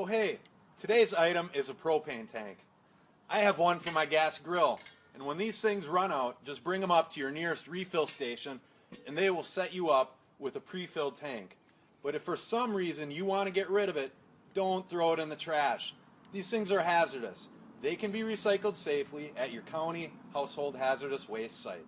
Oh hey, today's item is a propane tank. I have one for my gas grill, and when these things run out, just bring them up to your nearest refill station and they will set you up with a pre-filled tank. But if for some reason you want to get rid of it, don't throw it in the trash. These things are hazardous. They can be recycled safely at your county household hazardous waste site.